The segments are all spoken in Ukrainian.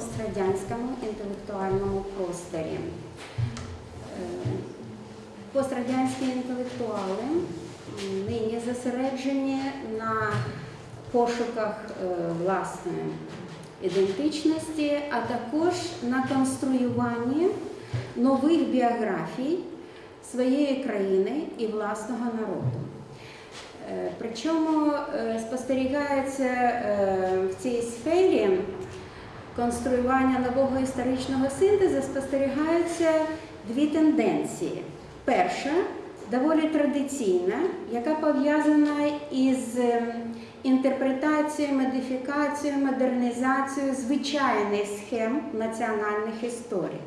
пострадянському інтелектуальному просторі. Е, Пострадянські інтелектуали нині зосереджені на пошуках е, власної ідентичності, а також на конструюванні нових біографій своєї країни і власного народу. Е, Причому спостерігається в цій сфері конструювання нового історичного синтезу спостерігаються дві тенденції. Перша доволі традиційна, яка пов'язана із ем, інтерпретацією, модифікацією, модернізацією звичайних схем національних історій.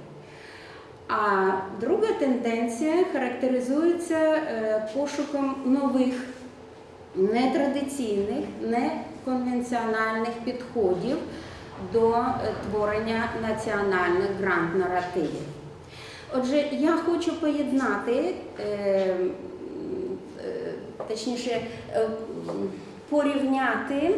А друга тенденція характеризується е, пошуком нових нетрадиційних, неконвенціональних підходів до е, творення національних гранд-наративів. Отже, я хочу поєднати, е, е, точніше, порівняти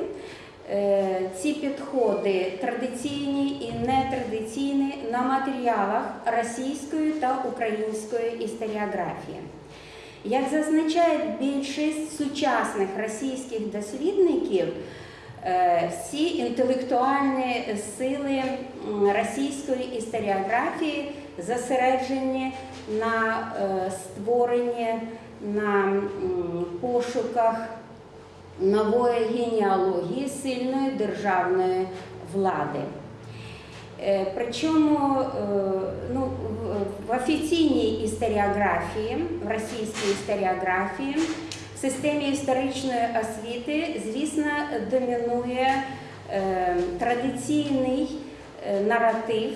ці підходи традиційні і нетрадиційні на матеріалах російської та української історіографії. Як зазначає більшість сучасних російських дослідників, всі інтелектуальні сили російської історіографії зосереджені на е, створенні, на пошуках нової генеалогії сильної державної влади. Е, Причому е, ну, в офіційній історіографії, в російській історіографії, в системі історичної освіти, звісно, домінує е, традиційний е, наратив,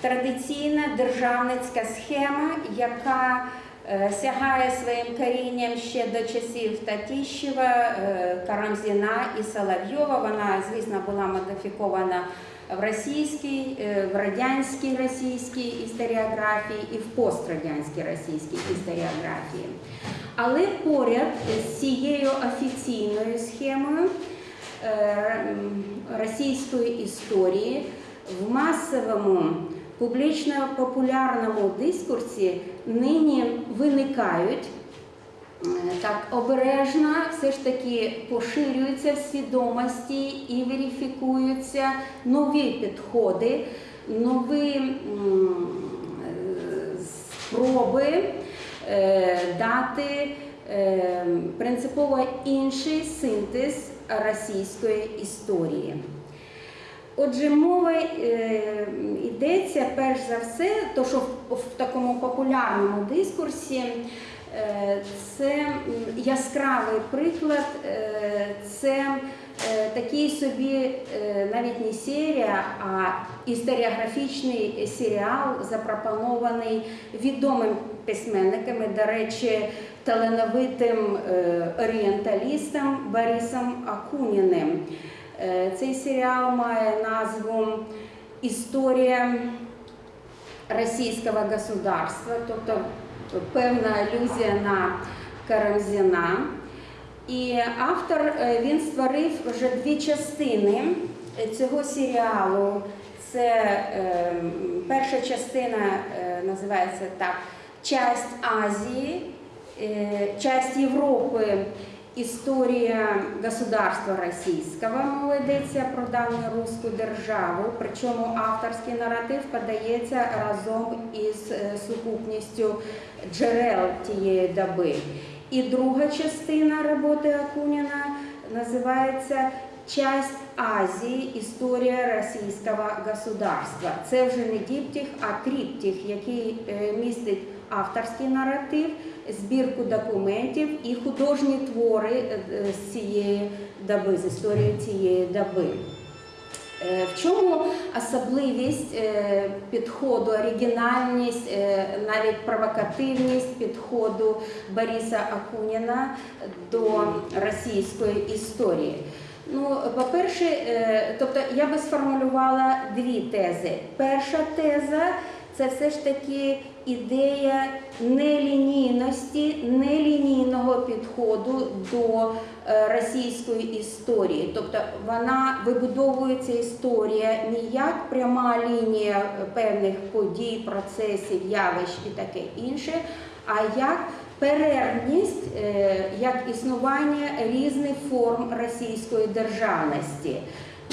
традиційна державницька схема, яка е, сягає своїм корінням ще до часів Татіщева, Карамзіна і Соловйова. Вона, звісно, була модифікована в російській, е, в радянській російській історіографії і в пострадянській російській історіографії. Але поряд з цією офіційною схемою е, російської історії в масовому публічно-популярному дискурсі нині виникають так обережно все ж таки поширюються свідомості і верифікуються нові підходи, нові е, спроби е, дати е, принципово інший синтез російської історії. Отже, мова йдеться перш за все, то що в, такому популярному дискурсі це яскравий приклад, е, це е, такий собі е, навіть не серія, а історіографічний серіал, запропонований відомим письменниками, до речі, талановитим е, орієнталістом Борисом Акуніним. Е, Цей серіал має назву Історія російського государства, тобто певна алюзія на Карамзіна. І автор е, він створив вже дві частини цього серіалу. Це е, перша частина е, називається так Часть Азії, е, часть Європи. Історія государства російського мова йдеться про давню руську державу, причому авторський наратив подається разом із е, сукупністю джерел тієї доби. І друга частина роботи Акуніна називається Часть Азії. Історія російського государства. Це вже не діптіх, а тріптіх, який е, містить авторський наратив, збірку документів і художні твори е, е, з цієї доби, з історії цієї доби. Е, В чому особливість підходу, оригінальність, навіть провокативність підходу Бориса Акуніна до російської історії? Ну, по-перше, тобто я би сформулювала дві тези. Перша теза це все ж таки ідея нелінійності, нелінійного підходу до е, російської історії. Тобто вона вибудовується історія не як пряма лінія певних подій, процесів, явищ і таке інше, а як перервність, е, як існування різних форм російської державності.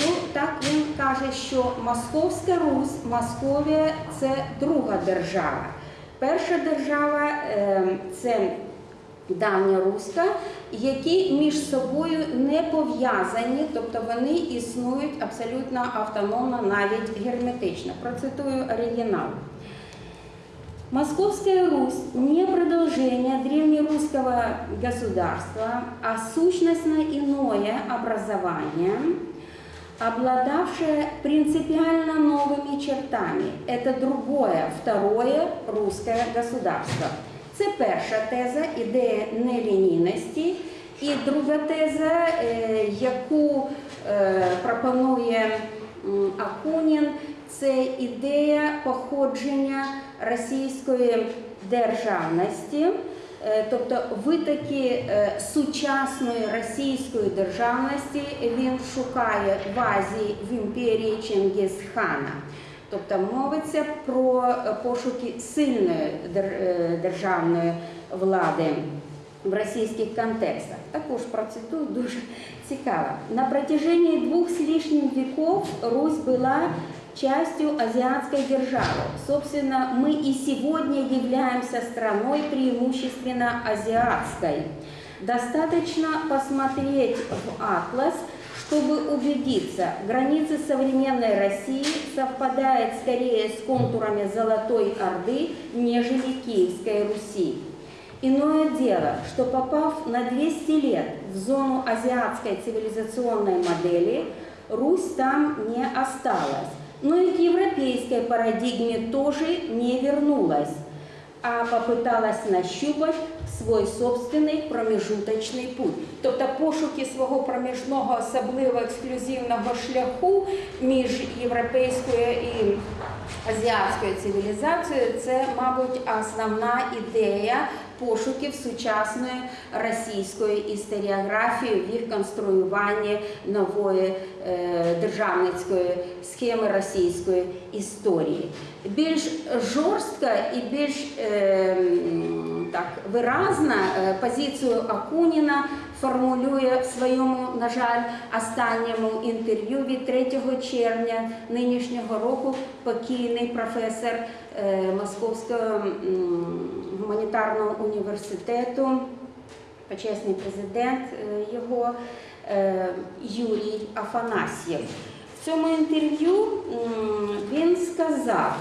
Ну, так він каже, що Московська Русь, Московія це друга держава. Перша держава е, це давня руська, які між собою не пов'язані, тобто вони існують абсолютно автономно, навіть герметично. Процитую оригінал. Московская Русь не продолжение древнерусского государства, а сущностно иное образование, обладавшее принципиально новыми чертами. Это другое, второе русское государство. Це перша теза, ідея нелінійності. І друга теза, яку е, пропонує Акунін, це ідея походження російської державності, тобто витоки е, сучасної російської державності він шукає в Азії в імперії Чингісхана. Тобто мовиться про е, пошуки сильної е, державної влади в російських контекстах. Також процитую дуже цікаво. На протяжении двух с лишним веков Русь была частью азиатской державы. Собственно, мы и сегодня являемся страной преимущественно азиатской. Достаточно посмотреть в атлас, чтобы убедиться, границы современной России совпадают скорее с контурами Золотой Орды, нежели Киевской Руси. Иное дело, что попав на 200 лет в зону азиатской цивилизационной модели, Русь там не осталась, но и к европейской парадигме тоже не вернулась, а попыталась нащупать свой собственний промежуточний путь. Тобто пошуки свого проміжного особливо ексклюзивного шляху між європейською і азіатською цивілізацією це, мабуть, основна ідея пошуків сучасної російської історіографії в їх конструюванні нової е, державницької схеми російської історії. Більш жорстка і більш е, м, так виразна е, позицію Акуніна формулює в своєму, на жаль, останньому інтерв'ю від 3 червня нинішнього року покійний професор е, Московського гуманітарного університету, почесний президент його е, Юрій Афанасьєв. В цьому інтерв'ю він сказав,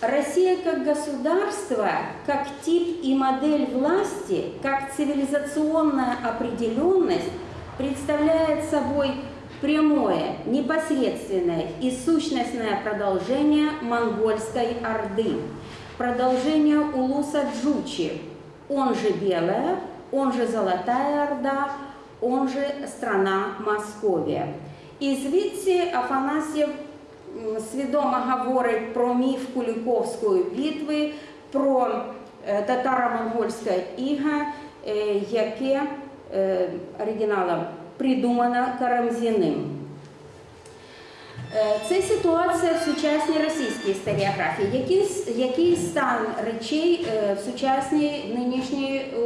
Россия как государство, как тип и модель власти, как цивилизационная определенность представляет собой прямое, непосредственное и сущностное продолжение монгольской орды, продолжение Улуса Джучи, он же Белая, он же Золотая Орда, он же страна Московія. І звідси Афанасьєв м, свідомо говорить про міф Куліковської битви, про е, татаро-монгольське іга, е, яке е, оригіналом придумано Карамзіним. Це ситуація в сучасній російській історіографії. Який, який стан речей в сучасній нинішній е,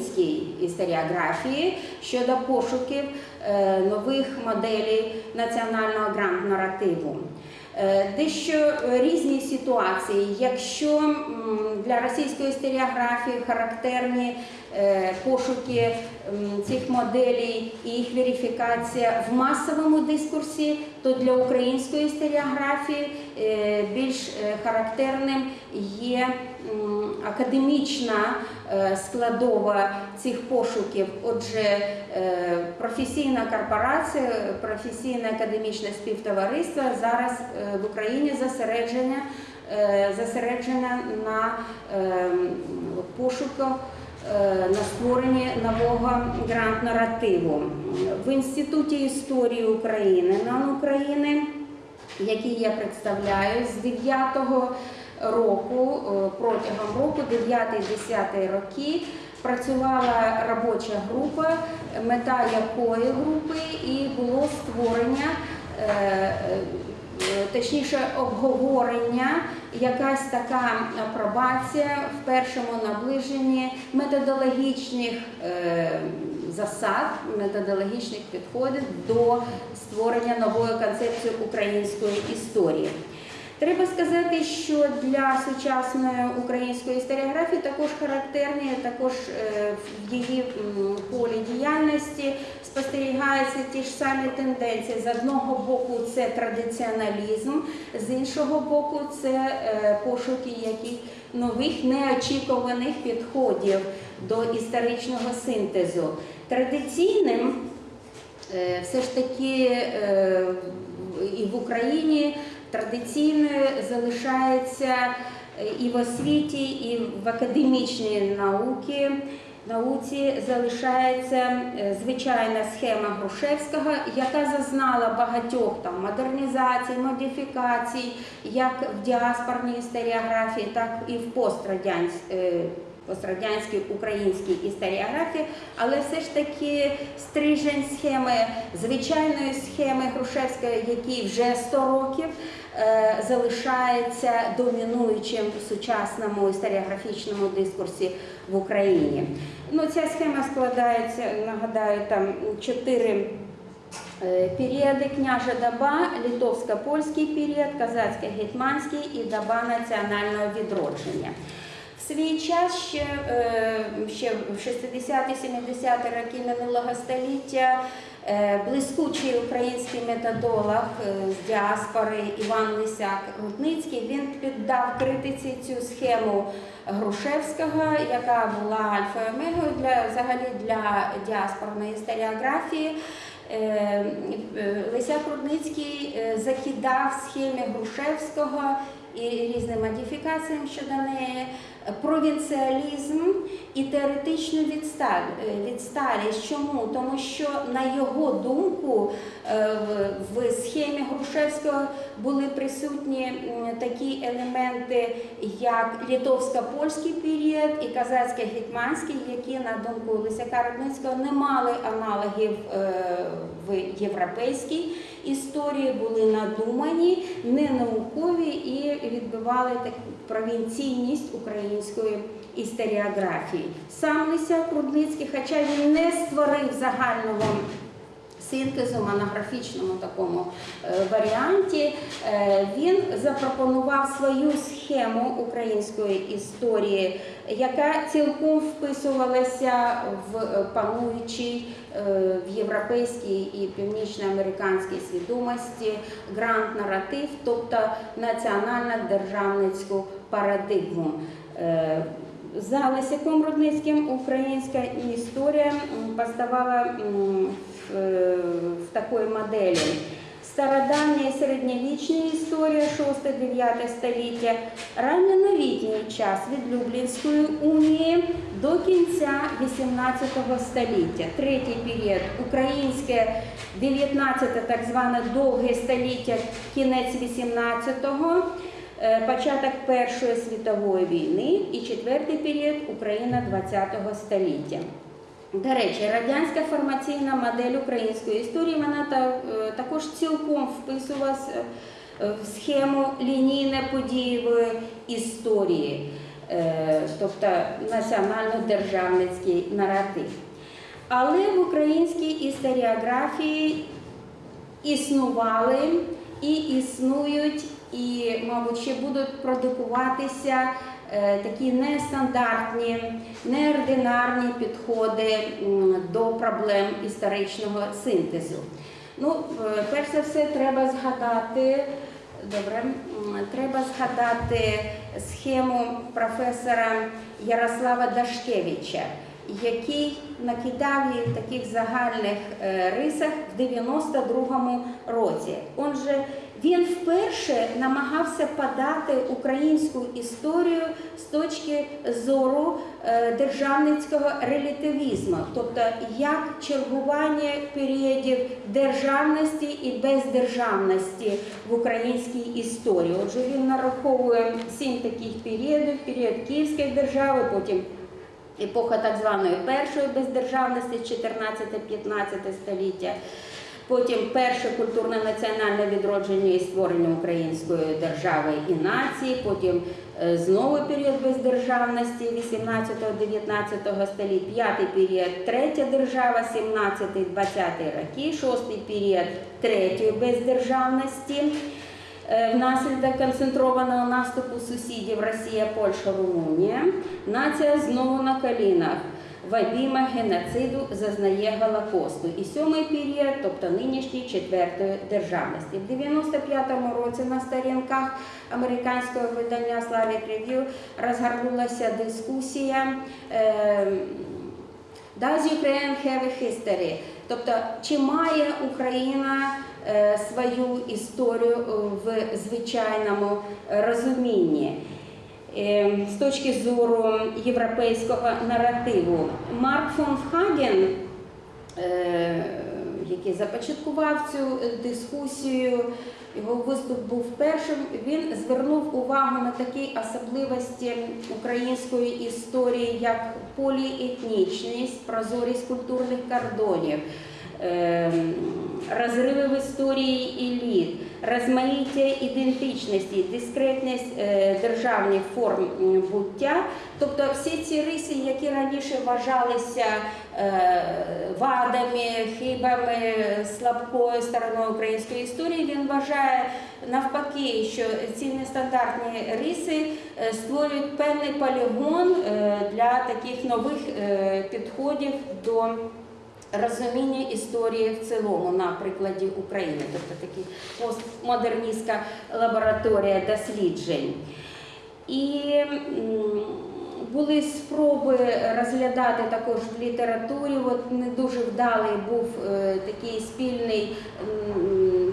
українській історіографії щодо пошуків е, нових моделей національного гранд-наративу? Е, Дещо різні ситуації. Якщо для російської історіографії характерні е, пошуки цих моделей і їх верифікація в масовому дискурсі, то для української історіографії більш характерним є академічна е, складова цих пошуків. Отже, е, професійна корпорація, професійне академічне співтовариство зараз е, в Україні зосередження е, зосереджена на пошуках на створенні нового грант-наративу. В Інституті історії України НАН України, який я представляю з 9-го року, е, протягом року, 9-10 роки, працювала робоча група, мета якої групи і було створення, е, е, точніше обговорення, якась така апробація в першому наближенні методологічних засад, методологічних підходів до створення нової концепції української історії. Треба сказати, що для сучасної української історіографії також характерні, також е, в її полі діяльності спостерігаються ті ж самі тенденції. З одного боку, це традиціоналізм, з іншого боку, це е, пошуки яких нових неочікуваних підходів до історичного синтезу. Традиційним Е, все ж таки і в Україні традиційною залишається е, і в освіті, і в академічній науці. Науці залишається е, звичайна схема Грушевського, яка зазнала багатьох там модернізацій, модифікацій, як в діаспорній історіографії, так і в пострадянській пострадянській українській історіографії, але все ж таки стрижень схеми, звичайної схеми Грушевської, який вже 100 років е, залишається домінуючим в сучасному історіографічному дискурсі в Україні. Ну, ця схема складається, нагадаю, там чотири. е, Періоди княжа доба, литовсько-польський період, казацько-гетьманський і доба національного відродження. Свій час ще, е, ще в 60-70-ті роки минулого століття е, блискучий український методолог е, з діаспори Іван Лисяк Рудницький він піддав критиці цю схему Грушевського, яка була альфа омегою для взагалі для діаспорної історіографії. Лисяк Рудницький закидав схемі Грушевського і різним модифікаціям щодо неї, провінціалізм і теоретичну е, відсталість. Чому? Тому що на його думку е, в- схемі Грушевського були присутні такі елементи, як литовсько-польський період і казацько-гетьманський, які, на думку Лисяка Рудницького, не мали аналогів е, в європейській історії, були надумані, не наукові і відбивали таку провінційність української історіографії. Сам Лисяк Рудницький, хоча він не створив загального синтезу, монографічному такому е, варіанті, е, він запропонував свою схему української історії, яка цілком вписувалася в е, пануючий в європейській і північноамериканській свідомості грант-наратив, тобто національно-державницьку парадигму. За Лисяком Рудницьким українська історія поставала в, в такої моделі. Стародавня і середньовічна історія 6-9 століття, ранньоновітній час від Люблінської унії до кінця 18 століття. Третій період українське 19 так зване довге століття, кінець 18-го. Е, Початок Першої світової війни і четвертий період Україна ХХ століття. До речі, радянська формаційна модель української історії вона е, також цілком вписувалася е, в схему лінійно-подієвої історії, е, тобто національно-державницький наратив. Але в українській історіографії існували і існують, і, мабуть, ще будуть продукуватися е, такі нестандартні, неординарні підходи до проблем історичного синтезу. Ну, е, перш за все, треба згадати. Добре, треба згадати схему професора Ярослава Дашкевича, який накидав її в таких загальних е, рисах в 92-му році. Он же він вперше намагався подати українську історію з точки зору е, державницького релятивізму, тобто як чергування періодів державності і бездержавності в українській історії. Отже, він нараховує сім таких періодів: період Київської держави, потім епоха так званої першої бездержавності 14-15 століття. Потім перше культурне національне відродження і створення української держави і нації. Потім е, знову період бездержавності 18-19 століть, п'ятий період третя держава, 17-20 роки, шостий період третьої бездержавності. Е, Внаслідок концентрованого наступу сусідів Росія, Польща, Румунія, нація знову на колінах в обіймах геноциду зазнає Голокосту. І сьомий період, тобто нинішній четвертої державності. В 95-му році на сторінках американського видання Slavic Review розгорнулася дискусія. Does Ukraine have a history? Тобто, чи має Україна е, свою історію е, в звичайному розумінні? Е, З точки зору європейського наративу, Марк фон Хаген, е, який започаткував цю дискусію, його виступ був першим. Він звернув увагу на такі особливості української історії, як поліетнічність, прозорість культурних кордонів. Ем, Розриви в історії еліт, розмаїття ідентичності, дискретність е, державних форм буття, тобто всі ці риси, які раніше вважалися е, вадами, хибами, слабкою стороною української історії, він вважає навпаки, що ці нестандартні риси е, створюють певний полігон для таких нових підходів до розуміння історії в цілому на прикладі України, тобто такі постмодерністська лабораторія досліджень. І були спроби розглядати також в літературі. От не дуже вдалий був е, такий спільний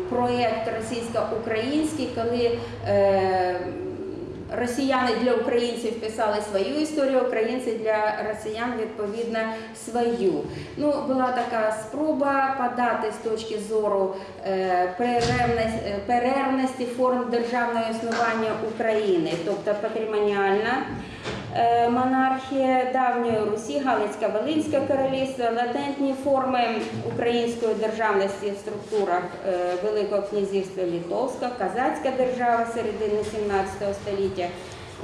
проєкт російсько-український, коли е, Росіяни для українців писали свою історію, українці для росіян відповідно свою. Ну, була така спроба подати з точки зору е, е, перервності форм державного існування України, тобто патримоніальна е, монархія давньої Русі, Галицька Волинське королівство, латентні форми української державності в структурах е, Великого князівства Литовська, Казацька держава середини 17 століття,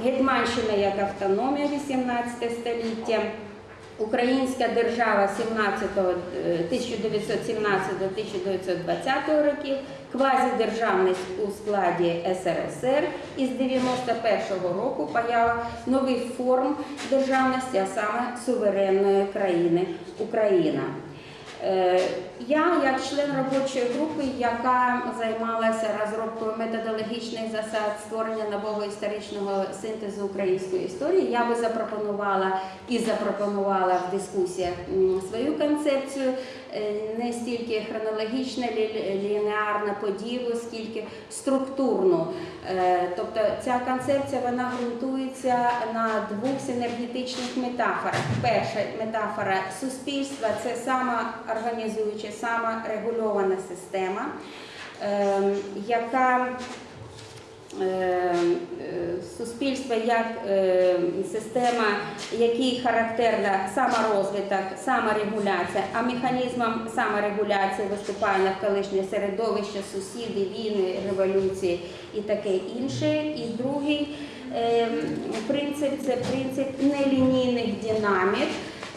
Гетьманщина як автономія 18 століття. Українська держава 17, е, 1917-1920 років, квазідержавність у складі СРСР із 91-го року поява нових форм державності, а саме суверенної країни Україна. Я, як член робочої групи, яка займалася розробкою методологічних засад створення нового історичного синтезу української історії, я би запропонувала і запропонувала в дискусіях свою концепцію е, не стільки хронологічно лі- лінеарно поділу, скільки структурну. Е, Тобто ця концепція вона ґрунтується на двох синергетичних метафорах. Перша метафора суспільства це самоорганізуюча, саморегульована система, ем, яка е, е, суспільство як е, система, якій характерна саморозвиток, саморегуляція, а механізмом саморегуляції виступає навколишнє середовище, сусіди, війни, революції і таке інше. І другий принцип це принцип нелінійних динамік.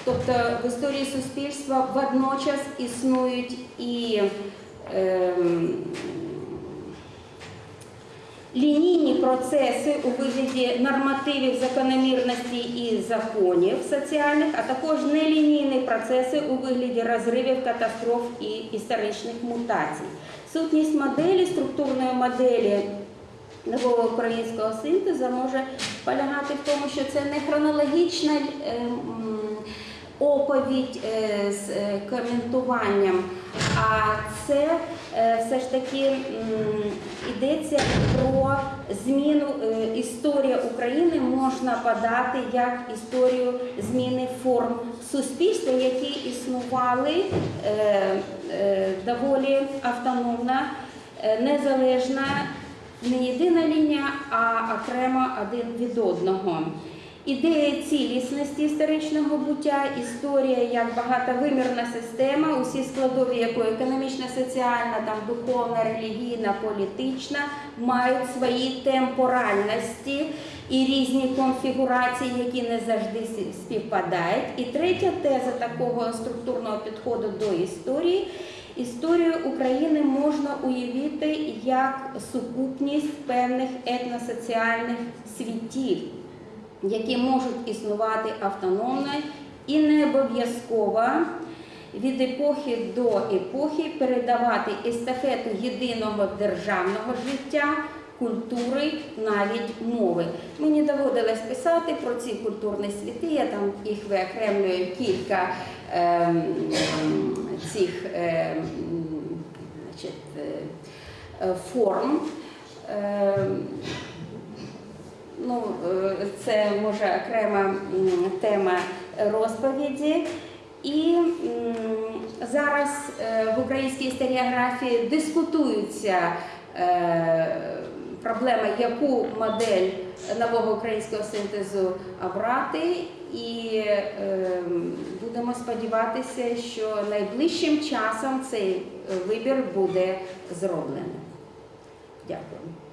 Тобто в історії суспільства водночас існують і ем, лінійні процеси у вигляді нормативів закономірності і законів соціальних, а також нелінійні процеси у вигляді розривів, катастроф і історичних мутацій. Сутність моделі, структурної моделі нового українського синтезу може полягати в тому, що це не хронологічна е, оповідь е, з е, коментуванням, а це е, все ж таки йдеться про зміну історія України можна подати як історію зміни форм суспільства, які існували доволі автономна, е, незалежна, не єдина лінія, а окремо один від одного. Ідея цілісності історичного буття, історія як багатовимірна система, усі складові якої економічна, соціальна, там, духовна, релігійна, політична, мають свої темпоральності і різні конфігурації, які не завжди співпадають. І третя теза такого структурного підходу до історії. Історію України можна уявити як сукупність певних етносоціальних світів, які можуть існувати автономно і не обов'язково від епохи до епохи передавати естафету єдиного державного життя, культури, навіть мови. Мені доводилось писати про ці культурні світи, я там їх виокремлюю кілька ем, цих ем, значить, е, е, форм. Ем, Ну, е, це може окрема тема розповіді. І зараз е, в українській історіографії дискутуються е, проблеми, яку модель нового українського синтезу обрати, і будемо сподіватися, що найближчим часом цей вибір буде зроблений. Дякую.